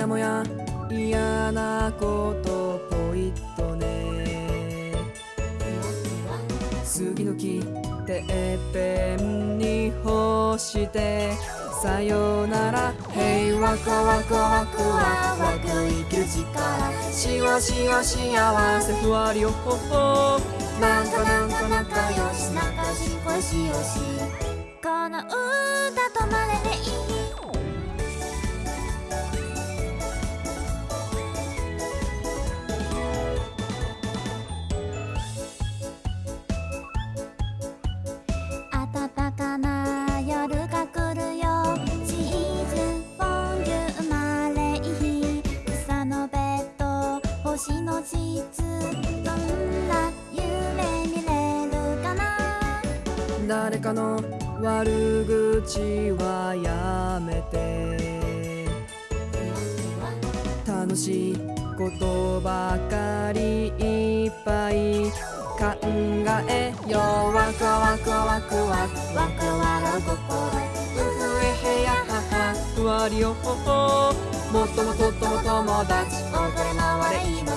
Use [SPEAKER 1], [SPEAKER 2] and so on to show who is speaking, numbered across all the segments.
[SPEAKER 1] やもや嫌なことポイッとね。杉の木てっぺんに干してさよなら。平和かわかわくわくわく生きる力。しわしわ幸せふわりよほほなんかなんか仲良し仲しこしよし。
[SPEAKER 2] この歌
[SPEAKER 1] 誰かの悪口はやめて。楽しいことばかりいっぱい考えよう。ワクワクワクワクワク笑う心うふえへやははふわりよほほもっともっとっとも友達踊れ回れ命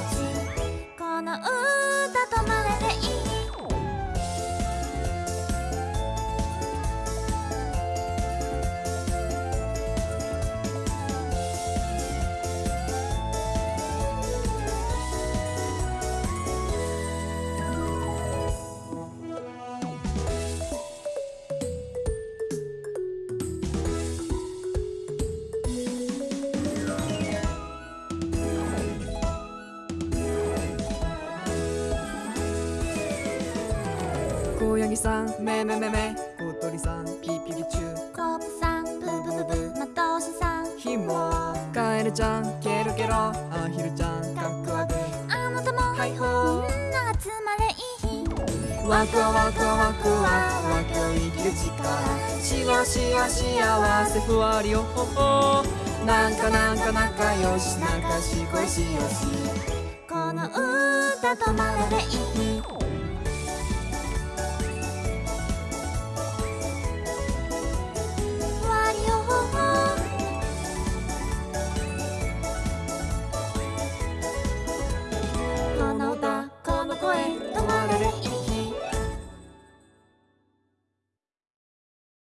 [SPEAKER 2] この歌止まれでいい
[SPEAKER 1] 小ヤギさん。めめめめ。小鳥さん。ピピピチュ
[SPEAKER 2] コブさん。ブブブブ。マトシさん。
[SPEAKER 1] ひも。カエルちゃん。ケロケロ。アヒルちゃん。カクワク
[SPEAKER 2] あなたも
[SPEAKER 1] はいほ
[SPEAKER 2] みんな集まれいい日。
[SPEAKER 1] ワクワクワクワワク。生きる力しわしわ幸せふわりよほほなんかなんか仲良し仲しこしよし
[SPEAKER 2] この歌止まれでいい